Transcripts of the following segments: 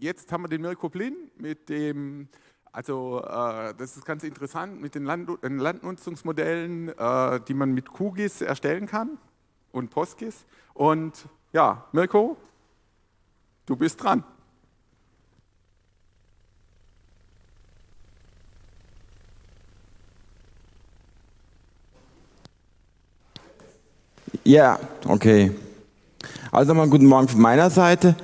jetzt haben wir den Mirko Blin mit dem, also äh, das ist ganz interessant, mit den Land Landnutzungsmodellen, äh, die man mit QGIS erstellen kann und PostGIS. Und ja, Mirko, du bist dran. Ja, okay. Also nochmal guten Morgen von meiner Seite.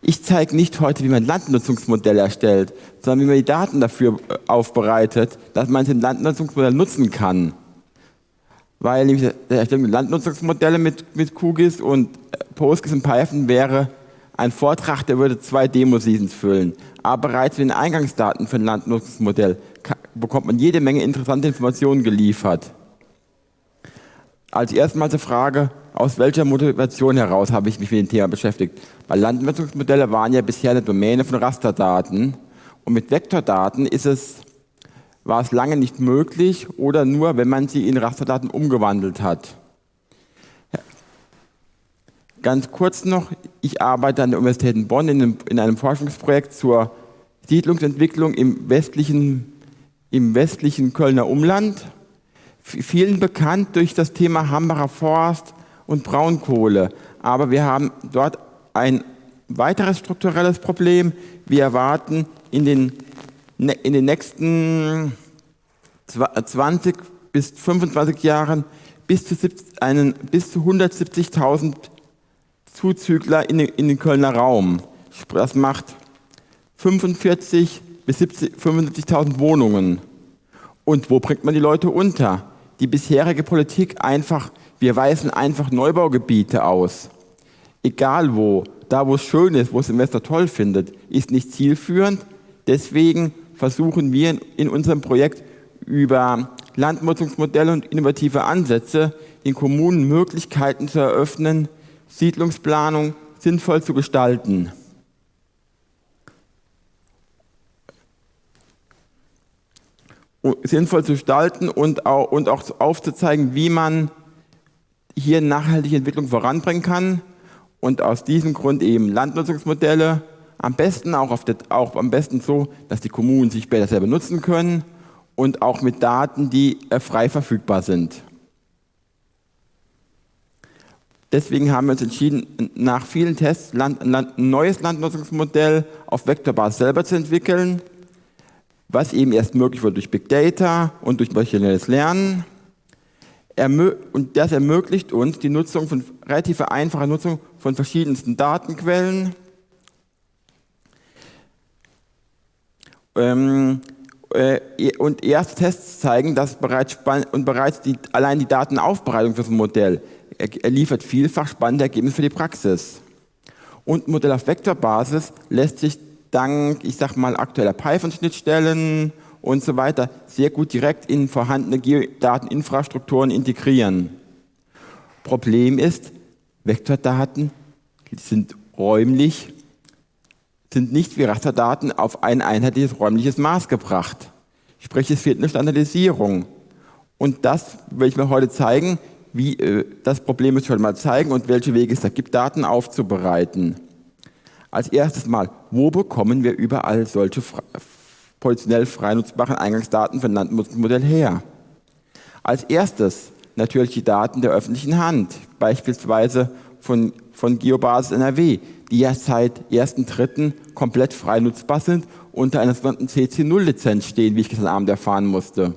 Ich zeige nicht heute, wie man Landnutzungsmodelle erstellt, sondern wie man die Daten dafür äh, aufbereitet, dass man ein Landnutzungsmodell nutzen kann. Weil nämlich der Erstellung Landnutzungsmodelle mit, mit QGIS und äh, PostGIS und Python wäre ein Vortrag, der würde zwei Demo-Seasons füllen. Aber bereits mit den Eingangsdaten für ein Landnutzungsmodell bekommt man jede Menge interessante Informationen geliefert. Als erstmal die Frage, aus welcher Motivation heraus habe ich mich mit dem Thema beschäftigt? Weil Landnutzungsmodelle waren ja bisher eine Domäne von Rasterdaten und mit Vektordaten ist es, war es lange nicht möglich oder nur, wenn man sie in Rasterdaten umgewandelt hat. Ganz kurz noch, ich arbeite an der Universität in Bonn in einem, in einem Forschungsprojekt zur Siedlungsentwicklung im westlichen, im westlichen Kölner Umland vielen bekannt durch das Thema Hambacher Forst und Braunkohle. Aber wir haben dort ein weiteres strukturelles Problem. Wir erwarten in den, ne, in den nächsten 20 bis 25 Jahren bis zu, zu 170.000 Zuzügler in in den Kölner Raum. Das macht 45 bis 75.000 Wohnungen. Und wo bringt man die Leute unter? Die bisherige Politik einfach, wir weisen einfach Neubaugebiete aus. Egal wo, da wo es schön ist, wo es Investor toll findet, ist nicht zielführend. Deswegen versuchen wir in unserem Projekt über Landnutzungsmodelle und innovative Ansätze den Kommunen Möglichkeiten zu eröffnen, Siedlungsplanung sinnvoll zu gestalten. Sinnvoll zu gestalten und auch, und auch aufzuzeigen, wie man hier nachhaltige Entwicklung voranbringen kann und aus diesem Grund eben Landnutzungsmodelle, am besten auch, auf der, auch am besten so, dass die Kommunen sich später selber nutzen können und auch mit Daten, die äh, frei verfügbar sind. Deswegen haben wir uns entschieden, nach vielen Tests Land, Land, ein neues Landnutzungsmodell auf Vektorbasis selber zu entwickeln was eben erst möglich wird durch Big Data und durch maschinelles Lernen. Und das ermöglicht uns die Nutzung von relativ einfacher Nutzung von verschiedensten Datenquellen. Ähm, äh, und erste Tests zeigen, dass bereits, und bereits die, allein die Datenaufbereitung für das Modell er liefert vielfach spannende Ergebnisse für die Praxis. Und ein Modell auf Vektorbasis lässt sich dank, ich sag mal, aktueller Python-Schnittstellen und so weiter sehr gut direkt in vorhandene Geodateninfrastrukturen integrieren. Problem ist, Vektordaten sind räumlich, sind nicht wie Rasterdaten auf ein einheitliches räumliches Maß gebracht. Sprich, es fehlt eine Standardisierung. Und das will ich mir heute zeigen, wie äh, das Problem ist schon mal zeigen und welche Wege es da gibt, Daten aufzubereiten. Als erstes mal, wo bekommen wir überall solche positionell frei nutzbaren Eingangsdaten für ein Landnutzungsmodell her? Als erstes natürlich die Daten der öffentlichen Hand, beispielsweise von, von Geobasis NRW, die ja seit 1.3. komplett frei nutzbar sind, unter einer sogenannten CC0-Lizenz stehen, wie ich gestern Abend erfahren musste.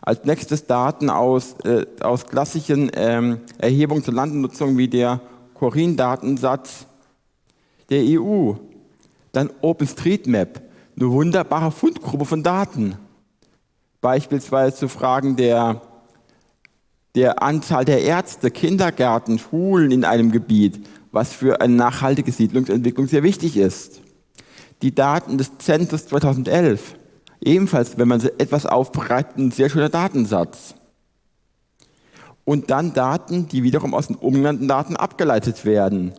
Als nächstes Daten aus, äh, aus klassischen ähm, Erhebungen zur Landnutzung wie der Corin-Datensatz der EU. Dann OpenStreetMap, eine wunderbare Fundgruppe von Daten. Beispielsweise zu Fragen der, der Anzahl der Ärzte, Kindergärten, Schulen in einem Gebiet, was für eine nachhaltige Siedlungsentwicklung sehr wichtig ist. Die Daten des Census 2011, ebenfalls, wenn man sie etwas aufbereitet, ein sehr schöner Datensatz. Und dann Daten, die wiederum aus den umgenannten Daten abgeleitet werden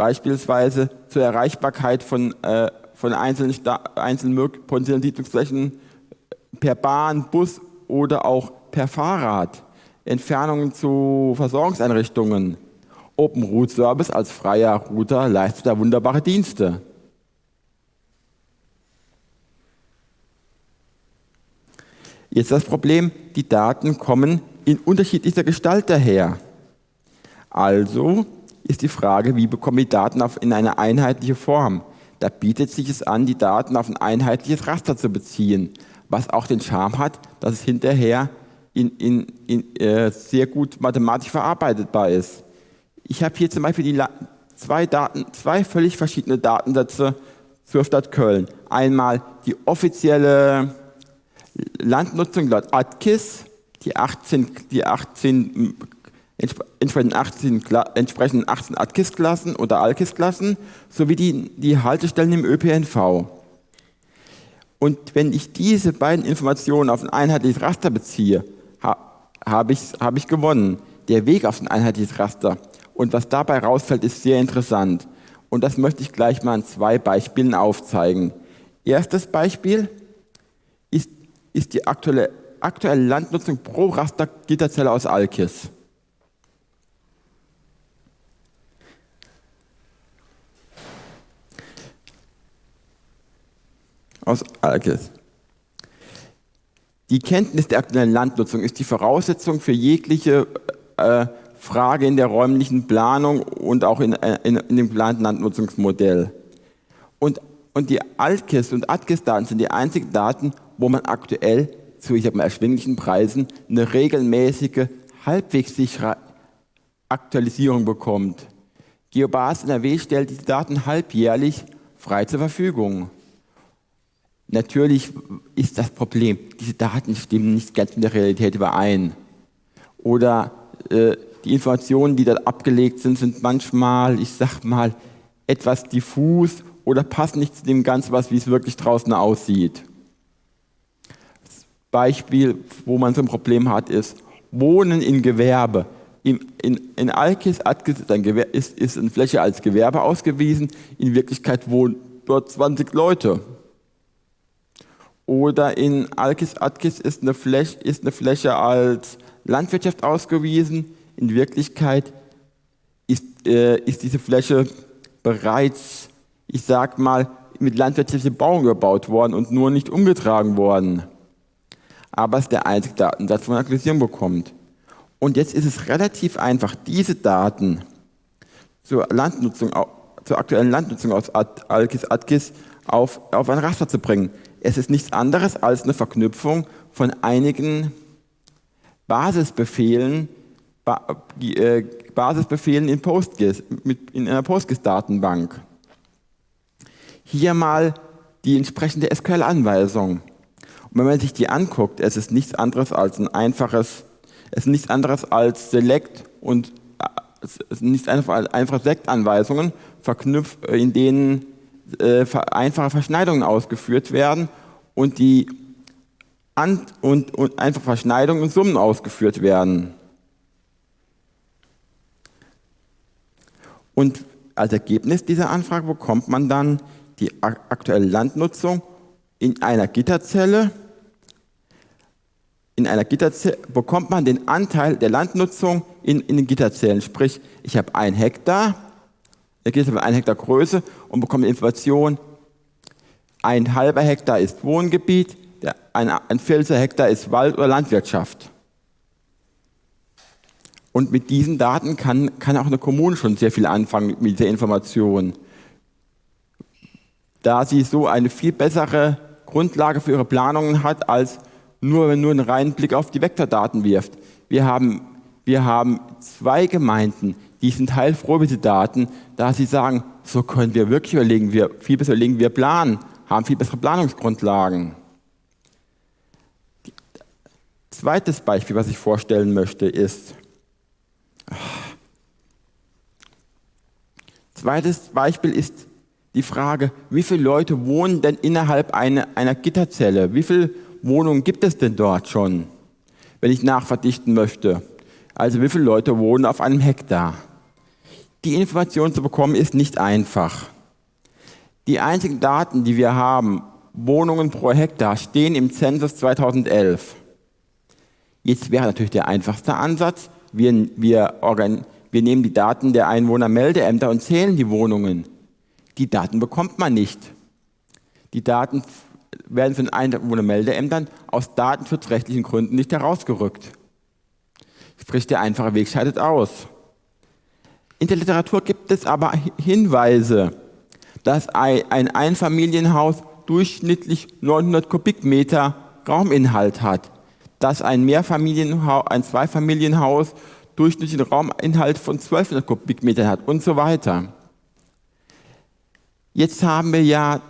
beispielsweise zur Erreichbarkeit von, äh, von einzelnen, einzelnen potenziellen Siedlungsflächen äh, per Bahn, Bus oder auch per Fahrrad, Entfernungen zu Versorgungseinrichtungen. Open Route Service als freier Router leistet da wunderbare Dienste. Jetzt das Problem, die Daten kommen in unterschiedlicher Gestalt daher. Also ist die Frage, wie bekommen wir die Daten auf, in eine einheitliche Form? Da bietet sich es an, die Daten auf ein einheitliches Raster zu beziehen, was auch den Charme hat, dass es hinterher in, in, in, äh, sehr gut mathematisch verarbeitbar ist. Ich habe hier zum Beispiel die zwei, Daten, zwei völlig verschiedene Datensätze zur Stadt Köln. Einmal die offizielle Landnutzung laut ATKIS, die 18, die 18 entsprechenden 18, entsprechenden 18 ATKIS-Klassen oder ALKIS-Klassen sowie die, die Haltestellen im ÖPNV. Und wenn ich diese beiden Informationen auf ein einheitliches Raster beziehe, ha, habe ich, hab ich gewonnen. Der Weg auf ein einheitliches Raster und was dabei rausfällt, ist sehr interessant. Und das möchte ich gleich mal an zwei Beispielen aufzeigen. Erstes Beispiel ist, ist die aktuelle, aktuelle Landnutzung pro Rastergitterzelle aus Alkis. Aus Alkis. Die Kenntnis der aktuellen Landnutzung ist die Voraussetzung für jegliche äh, Frage in der räumlichen Planung und auch in, äh, in, in dem geplanten Landnutzungsmodell. Und, und die ALKIS und ATKIS-Daten sind die einzigen Daten, wo man aktuell zu ich sag mal, erschwinglichen Preisen eine regelmäßige, halbwegs sichere Aktualisierung bekommt. GeoBas NRW stellt diese Daten halbjährlich frei zur Verfügung. Natürlich ist das Problem, diese Daten stimmen nicht ganz mit der Realität überein. Oder äh, die Informationen, die dort abgelegt sind, sind manchmal, ich sag mal, etwas diffus oder passen nicht zu dem Ganzen, was wie es wirklich draußen aussieht. Das Beispiel, wo man so ein Problem hat, ist Wohnen in Gewerbe. In, in, in Alkis ist, ein Gewerbe, ist, ist eine Fläche als Gewerbe ausgewiesen, in Wirklichkeit wohnen dort 20 Leute. Oder in Alkis Atkis ist eine, Fläche, ist eine Fläche als Landwirtschaft ausgewiesen, in Wirklichkeit ist, äh, ist diese Fläche bereits, ich sag mal, mit landwirtschaftlichen Bauern gebaut worden und nur nicht umgetragen worden. Aber es ist der einzige Datensatz, wo man Aktualisierung bekommt. Und jetzt ist es relativ einfach, diese Daten zur Landnutzung, zur aktuellen Landnutzung aus Alkis Atkis auf, auf ein Raster zu bringen. Es ist nichts anderes als eine Verknüpfung von einigen Basisbefehlen, äh, Basisbefehlen in, PostGIS, in einer PostGIS-Datenbank. Hier mal die entsprechende SQL-Anweisung. Und wenn man sich die anguckt, es ist nichts anderes als ein einfaches, es ist nichts anderes als Select und äh, es sind nichts einfach, einfache Select-Anweisungen, äh, in denen äh, einfache Verschneidungen ausgeführt werden und die An und, und einfache Verschneidungen und Summen ausgeführt werden. Und als Ergebnis dieser Anfrage bekommt man dann die aktuelle Landnutzung in einer Gitterzelle. In einer Gitterzelle bekommt man den Anteil der Landnutzung in, in den Gitterzellen. Sprich, ich habe ein Hektar, der Gitter ein Hektar Größe und bekomme Information, ein halber Hektar ist Wohngebiet, ein, ein Viertel Hektar ist Wald oder Landwirtschaft. Und mit diesen Daten kann, kann auch eine Kommune schon sehr viel anfangen mit dieser Information. Da sie so eine viel bessere Grundlage für ihre Planungen hat, als nur, wenn nur einen reinen Blick auf die Vektordaten wirft. Wir haben, wir haben zwei Gemeinden, die sind heilfroh mit den Daten, da sie sagen, so können wir wirklich überlegen, wir viel besser überlegen, wir planen, haben viel bessere Planungsgrundlagen. Zweites Beispiel, was ich vorstellen möchte, ist, Zweites Beispiel ist die Frage, wie viele Leute wohnen denn innerhalb einer, einer Gitterzelle? Wie viele Wohnungen gibt es denn dort schon, wenn ich nachverdichten möchte? Also wie viele Leute wohnen auf einem Hektar? Die Information zu bekommen ist nicht einfach. Die einzigen Daten, die wir haben, Wohnungen pro Hektar, stehen im Zensus 2011. Jetzt wäre natürlich der einfachste Ansatz, wir, wir, wir nehmen die Daten der Einwohnermeldeämter und zählen die Wohnungen. Die Daten bekommt man nicht. Die Daten werden von Einwohnermeldeämtern aus datenschutzrechtlichen Gründen nicht herausgerückt. Sprich, der einfache Weg scheidet aus. In der Literatur gibt es aber Hinweise, dass ein Einfamilienhaus durchschnittlich 900 Kubikmeter Rauminhalt hat, dass ein Mehrfamilienhaus, ein Zweifamilienhaus durchschnittlichen Rauminhalt von 1200 Kubikmetern hat und so weiter. Jetzt haben wir ja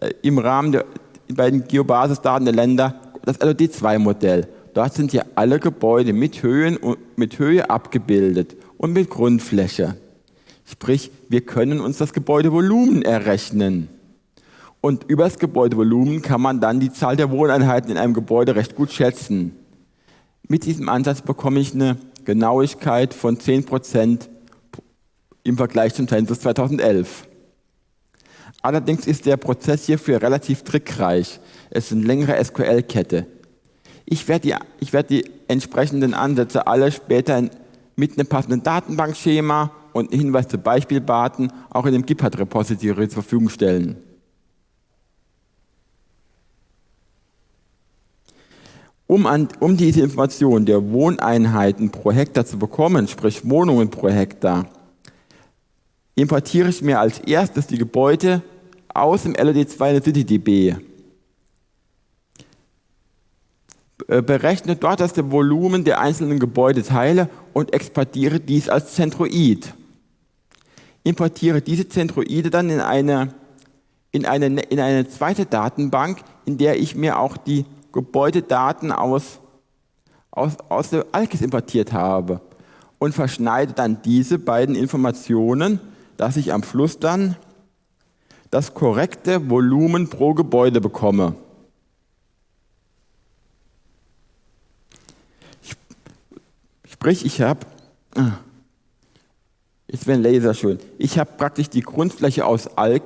äh, im Rahmen der bei den Geobasisdaten der Länder das LOD2-Modell. Dort sind ja alle Gebäude mit, Höhen mit Höhe abgebildet und mit Grundfläche. Sprich, wir können uns das Gebäudevolumen errechnen. Und über das Gebäudevolumen kann man dann die Zahl der Wohneinheiten in einem Gebäude recht gut schätzen. Mit diesem Ansatz bekomme ich eine Genauigkeit von 10% im Vergleich zum Census 2011. Allerdings ist der Prozess hierfür relativ trickreich. Es eine längere SQL-Kette. Ich werde die, ich werde die entsprechenden Ansätze alle später mit einem passenden Datenbankschema und einem Hinweis zu Beispieldaten auch in dem GitHub-Repository zur Verfügung stellen. Um, an, um diese Information der Wohneinheiten pro Hektar zu bekommen, sprich Wohnungen pro Hektar, importiere ich mir als erstes die Gebäude aus dem LOD2 in der CityDB. Äh, berechne dort das Volumen der einzelnen Gebäudeteile und exportiere dies als Zentroid. Importiere diese Zentroide dann in eine, in, eine, in eine zweite Datenbank, in der ich mir auch die Gebäudedaten aus, aus, aus der ALKIS importiert habe und verschneide dann diese beiden Informationen, dass ich am Schluss dann das korrekte Volumen pro Gebäude bekomme. Sprich, ich habe, ah, jetzt wäre ein Laser schön, ich habe praktisch die Grundfläche aus, Al,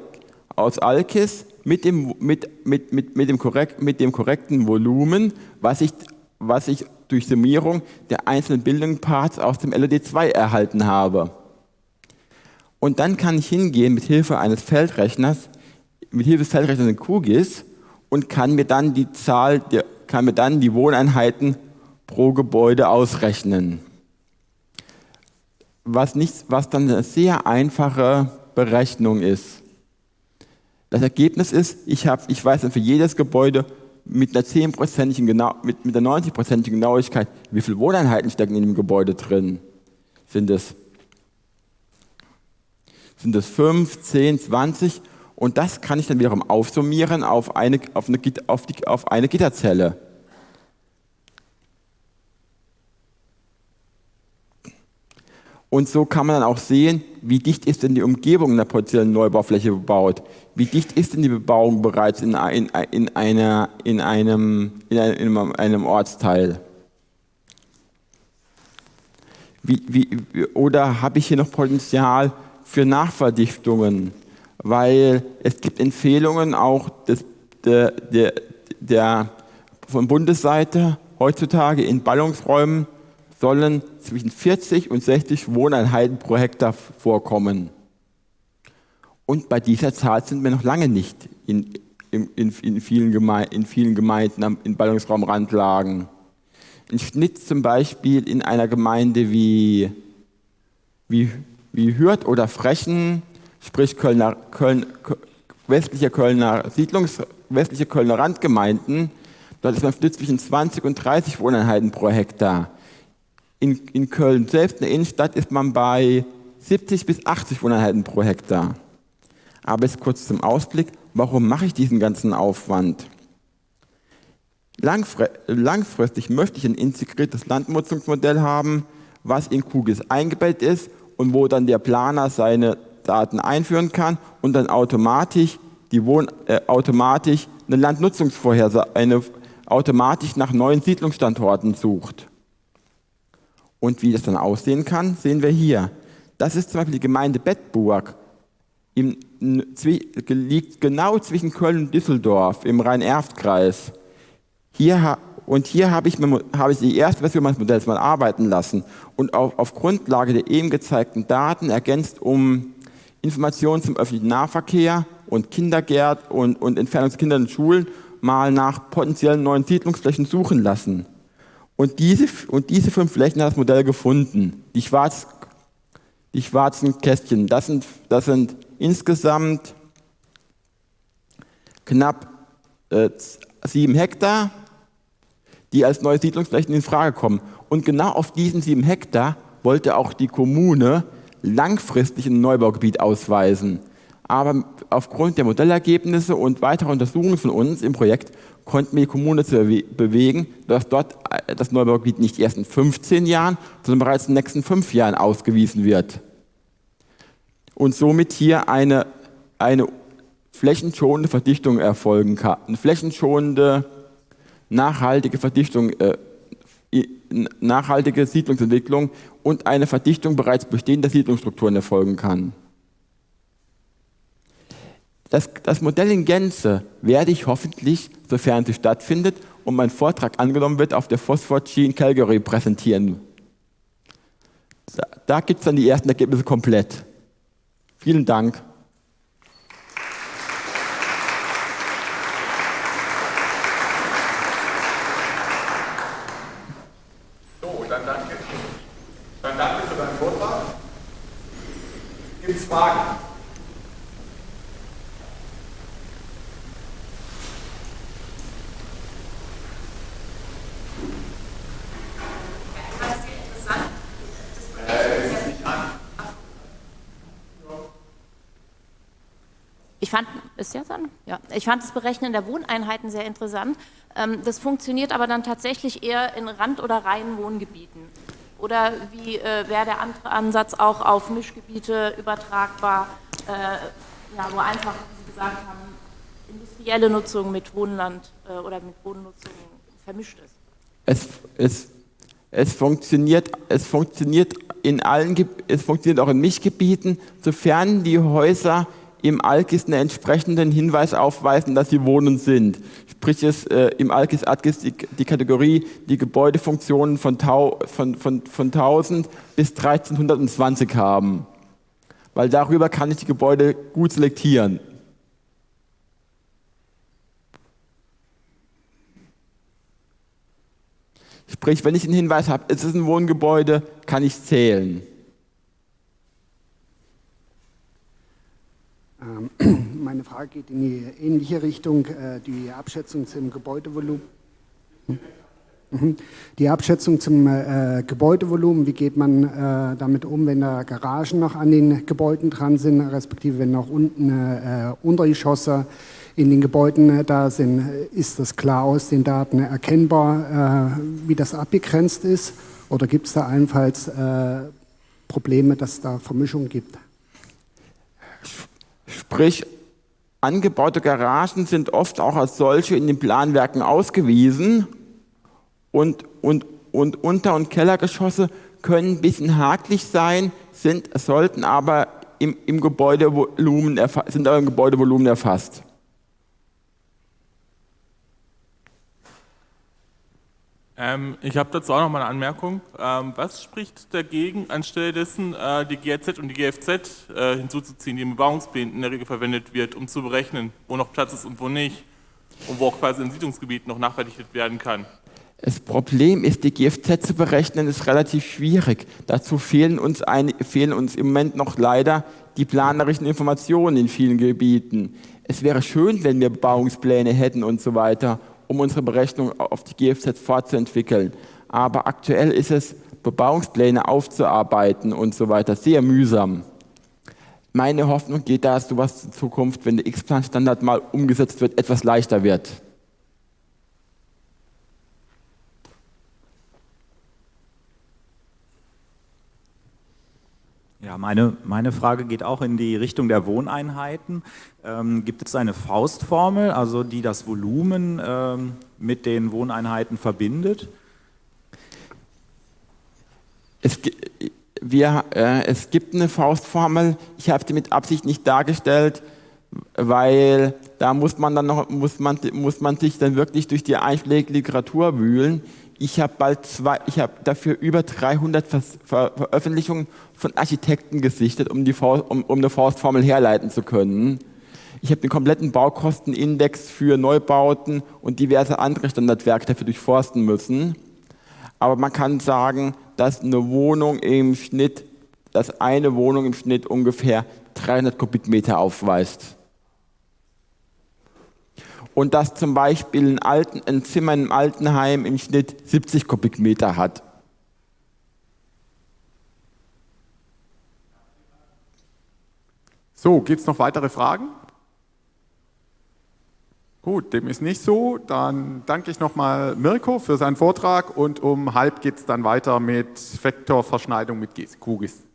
aus Alkis mit dem, mit, mit, mit, mit, dem korrekt, mit dem korrekten Volumen, was ich, was ich durch Summierung der einzelnen Building Parts aus dem LOD2 erhalten habe. Und dann kann ich hingehen mit Hilfe eines Feldrechners, mit Hilfe des Feldrechners in QGIS und kann mir dann die Zahl, kann mir dann die Wohneinheiten pro Gebäude ausrechnen. Was, nicht, was dann eine sehr einfache Berechnung ist. Das Ergebnis ist, ich, hab, ich weiß dann für jedes Gebäude mit einer 10%igen genau, mit, mit einer 90%igen Genauigkeit, wie viele Wohneinheiten stecken in dem Gebäude drin. Sind es, sind es 5, 10, 20? Und das kann ich dann wiederum aufsummieren auf eine, auf eine, auf die, auf eine Gitterzelle. Und so kann man dann auch sehen, wie dicht ist denn die Umgebung einer potenziellen Neubaufläche bebaut? Wie dicht ist denn die Bebauung bereits in, in, in, einer, in, einem, in, einem, in einem Ortsteil? Wie, wie, oder habe ich hier noch Potenzial für Nachverdichtungen? Weil es gibt Empfehlungen auch des, der, der, der, von Bundesseite heutzutage in Ballungsräumen sollen zwischen 40 und 60 Wohneinheiten pro Hektar vorkommen. Und bei dieser Zahl sind wir noch lange nicht in, in, in, vielen, Gemeinden, in vielen Gemeinden in Ballungsraumrandlagen. Ein Schnitt zum Beispiel in einer Gemeinde wie, wie, wie Hürth oder Frechen, sprich Kölner, Köln, westliche Kölner Siedlungs, westliche Kölner Randgemeinden, dort ist man Schnitt zwischen 20 und 30 Wohneinheiten pro Hektar. In, in Köln selbst, in der Innenstadt, ist man bei 70 bis 80 Wohneinheiten pro Hektar. Aber jetzt kurz zum Ausblick, warum mache ich diesen ganzen Aufwand? Langfristig möchte ich ein integriertes Landnutzungsmodell haben, was in QGIS eingebettet ist und wo dann der Planer seine Daten einführen kann und dann automatisch, die Wohn äh, automatisch eine Landnutzungsvorhersage, eine automatisch nach neuen Siedlungsstandorten sucht. Und wie das dann aussehen kann, sehen wir hier. Das ist zum Beispiel die Gemeinde Bettburg. Im, liegt genau zwischen Köln und Düsseldorf im Rhein-Erft-Kreis. Hier, und hier habe ich, habe ich die erste Version meines Modells mal arbeiten lassen und auf, auf Grundlage der eben gezeigten Daten ergänzt um Informationen zum öffentlichen Nahverkehr und Kindergärt und, und Entfernung und Schulen mal nach potenziellen neuen Siedlungsflächen suchen lassen. Und diese, und diese fünf Flächen hat das Modell gefunden. Die, schwarz, die schwarzen Kästchen, das sind, das sind insgesamt knapp äh, sieben Hektar, die als neue Siedlungsflächen in Frage kommen. Und genau auf diesen sieben Hektar wollte auch die Kommune langfristig ein Neubaugebiet ausweisen. Aber aufgrund der Modellergebnisse und weiterer Untersuchungen von uns im Projekt konnten wir die Kommune zu bewegen, dass dort äh, das Neubaugebiet nicht erst in 15 Jahren, sondern bereits in den nächsten fünf Jahren ausgewiesen wird. Und somit hier eine, eine flächenschonende Verdichtung erfolgen kann. Eine flächenschonende, nachhaltige Verdichtung, äh, nachhaltige Siedlungsentwicklung und eine Verdichtung bereits bestehender Siedlungsstrukturen erfolgen kann. Das, das Modell in Gänze werde ich hoffentlich, sofern sie stattfindet und mein Vortrag angenommen wird, auf der Phosphor-G in Calgary präsentieren. Da, da gibt es dann die ersten Ergebnisse komplett. Vielen Dank. So, dann danke. Dann danke für deinen Vortrag. Gibt es Fragen? Ich fand, ist jetzt an? Ja. Ich fand das Berechnen der Wohneinheiten sehr interessant. Ähm, das funktioniert aber dann tatsächlich eher in Rand- oder Reihenwohngebieten. Oder wie äh, wäre der andere Ansatz auch auf Mischgebiete übertragbar, äh, ja, wo einfach, wie Sie gesagt haben, industrielle Nutzung mit Wohnland äh, oder mit Bodennutzung vermischt ist? Es, es, es, funktioniert, es funktioniert in allen, es funktioniert auch in Mischgebieten, sofern die Häuser im ALKIS einen entsprechenden Hinweis aufweisen, dass sie Wohnen sind. Sprich, es, äh, im ALKIS ADGIS die, die, Kategorie die Gebäudefunktionen von, tau, von, von, von 1000 bis 1320 haben. Weil darüber kann ich die Gebäude gut selektieren. Sprich, wenn ich einen Hinweis habe, es ist ein Wohngebäude, kann ich zählen. Ähm, Frage geht in die ähnliche Richtung, äh, die Abschätzung zum Gebäudevolumen. Mhm. Die Abschätzung zum äh, Gebäudevolumen, wie geht man äh, damit um, wenn da Garagen noch an den Gebäuden dran sind, respektive wenn noch unten äh, Untergeschosse in den Gebäuden äh, da sind, ist das klar aus den Daten erkennbar, äh, wie das abgegrenzt ist? Oder gibt es da allenfalls Probleme, dass es da Vermischung gibt? Sprich, angebaute Garagen sind oft auch als solche in den Planwerken ausgewiesen und, und, und Unter- und Kellergeschosse können ein bisschen haklich sein, sind, sollten aber im, im Gebäudevolumen, sind aber im Gebäudevolumen erfasst. Ähm, ich habe dazu auch noch mal eine Anmerkung. Ähm, was spricht dagegen, anstelle dessen äh, die GRZ und die GFZ äh, hinzuzuziehen, die im Bebauungsplan in der Regel verwendet wird, um zu berechnen, wo noch Platz ist und wo nicht und wo auch quasi im Siedlungsgebiet noch nachverdichtet werden kann? Das Problem ist, die GFZ zu berechnen, ist relativ schwierig. Dazu fehlen uns, ein, fehlen uns im Moment noch leider die planerischen Informationen in vielen Gebieten. Es wäre schön, wenn wir Bebauungspläne hätten und so weiter um unsere Berechnung auf die GFZ fortzuentwickeln. Aber aktuell ist es, Bebauungspläne aufzuarbeiten und so weiter, sehr mühsam. Meine Hoffnung geht da, dass sowas in Zukunft, wenn der X-Plan-Standard mal umgesetzt wird, etwas leichter wird. Ja, meine, meine Frage geht auch in die Richtung der Wohneinheiten. Ähm, gibt es eine Faustformel, also die das Volumen ähm, mit den Wohneinheiten verbindet? Es, wir, äh, es gibt eine Faustformel, ich habe sie mit Absicht nicht dargestellt, weil da muss man dann noch, muss man, muss man sich dann wirklich durch die Einschläge-Literatur wühlen. Ich habe bald zwei, ich habe dafür über 300 Ver Ver Veröffentlichungen von Architekten gesichtet, um, die Faust, um, um eine Faustformel herleiten zu können. Ich habe den kompletten Baukostenindex für Neubauten und diverse andere Standardwerke dafür durchforsten müssen. Aber man kann sagen, dass eine Wohnung im Schnitt, dass eine Wohnung im Schnitt ungefähr 300 Kubikmeter aufweist. Und dass zum Beispiel ein, Alten, ein Zimmer im Altenheim im Schnitt 70 Kubikmeter hat. So, gibt es noch weitere Fragen? Gut, dem ist nicht so. Dann danke ich nochmal Mirko für seinen Vortrag und um halb geht es dann weiter mit Vektorverschneidung mit QGIS.